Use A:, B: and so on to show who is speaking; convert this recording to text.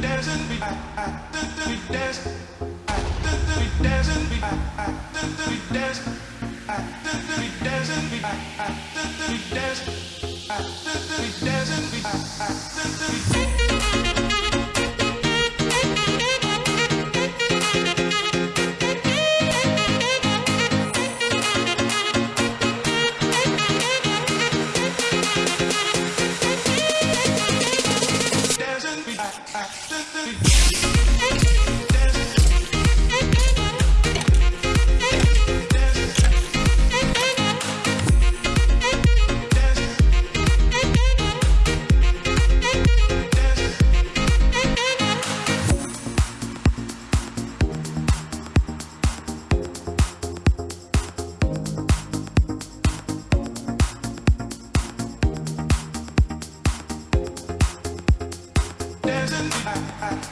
A: dancing, we dancing, we I, I.